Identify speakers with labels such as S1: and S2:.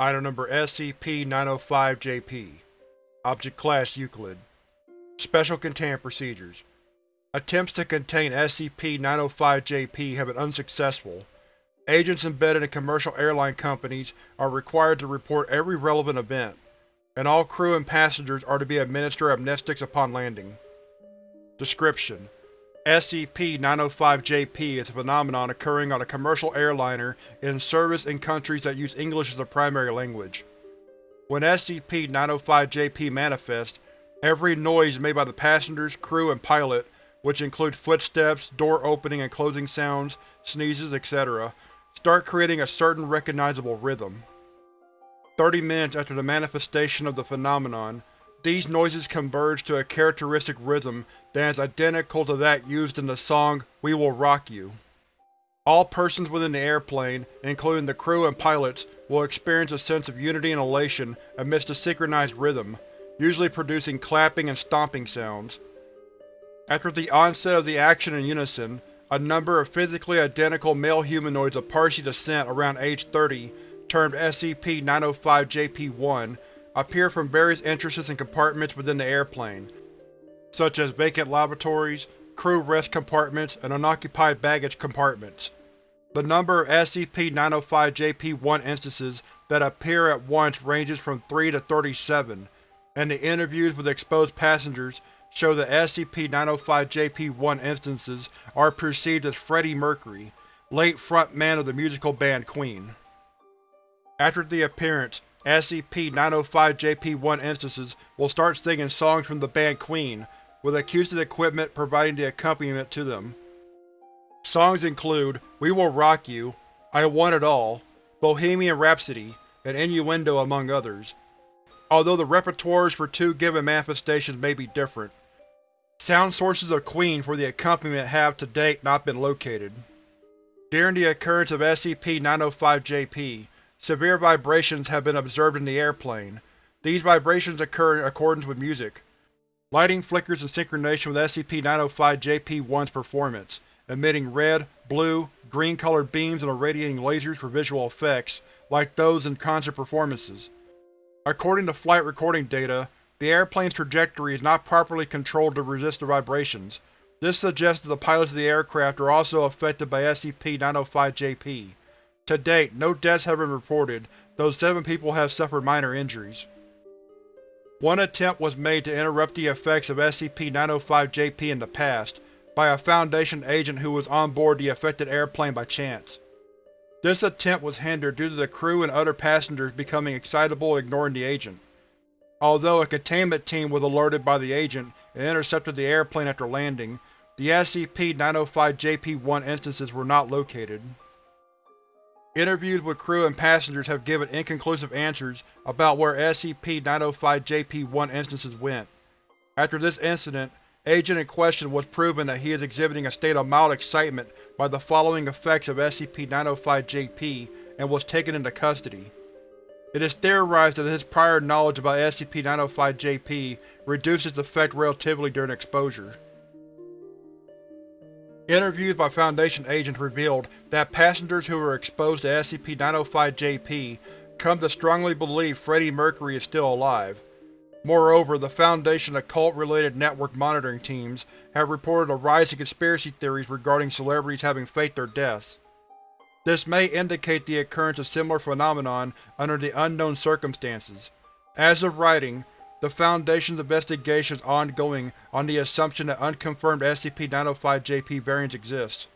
S1: Item Number SCP-905-JP Object Class Euclid Special Containment Procedures Attempts to contain SCP-905-JP have been unsuccessful. Agents embedded in commercial airline companies are required to report every relevant event, and all crew and passengers are to be administered amnestics upon landing. Description: SCP-905-JP is a phenomenon occurring on a commercial airliner in service in countries that use English as a primary language. When SCP-905-JP manifests, every noise made by the passengers, crew, and pilot, which include footsteps, door opening and closing sounds, sneezes, etc., start creating a certain recognizable rhythm. Thirty minutes after the manifestation of the phenomenon, these noises converge to a characteristic rhythm that is identical to that used in the song We Will Rock You. All persons within the airplane, including the crew and pilots, will experience a sense of unity and elation amidst a synchronized rhythm, usually producing clapping and stomping sounds. After the onset of the action in unison, a number of physically identical male humanoids of Parsi descent around age 30, termed SCP-905-JP-1, appear from various entrances and compartments within the airplane, such as vacant lavatories, crew rest compartments, and unoccupied baggage compartments. The number of SCP-905-JP-1 instances that appear at once ranges from 3 to 37, and the interviews with exposed passengers show that SCP-905-JP-1 instances are perceived as Freddie Mercury, late frontman of the musical band Queen. After the appearance, SCP-905-JP-1 instances will start singing songs from the band Queen, with acoustic equipment providing the accompaniment to them. Songs include We Will Rock You, I Want It All, Bohemian Rhapsody, and Innuendo among others, although the repertoires for two given manifestations may be different. Sound sources of Queen for the accompaniment have to date not been located. During the occurrence of SCP-905-JP, severe vibrations have been observed in the airplane. These vibrations occur in accordance with music. Lighting flickers in synchronization with SCP-905-JP-1's performance, emitting red, blue, green-colored beams and irradiating lasers for visual effects, like those in concert performances. According to flight recording data, the airplane's trajectory is not properly controlled to resist the vibrations. This suggests that the pilots of the aircraft are also affected by SCP-905-JP. To date, no deaths have been reported, though seven people have suffered minor injuries. One attempt was made to interrupt the effects of SCP-905-JP in the past, by a Foundation agent who was on board the affected airplane by chance. This attempt was hindered due to the crew and other passengers becoming excitable and ignoring the agent. Although a containment team was alerted by the agent and intercepted the airplane after landing, the SCP-905-JP-1 instances were not located. Interviews with crew and passengers have given inconclusive answers about where SCP-905-JP-1 instances went. After this incident, agent in question was proven that he is exhibiting a state of mild excitement by the following effects of SCP-905-JP and was taken into custody. It is theorized that his prior knowledge about SCP-905-JP reduced its effect relatively during exposure. Interviews by Foundation agents revealed that passengers who were exposed to SCP-905-JP come to strongly believe Freddie Mercury is still alive. Moreover, the Foundation occult-related network monitoring teams have reported a rise in conspiracy theories regarding celebrities having faked their deaths. This may indicate the occurrence of similar phenomenon under the unknown circumstances. As of writing, the Foundation's investigation is ongoing on the assumption that unconfirmed SCP-905-JP variants exist.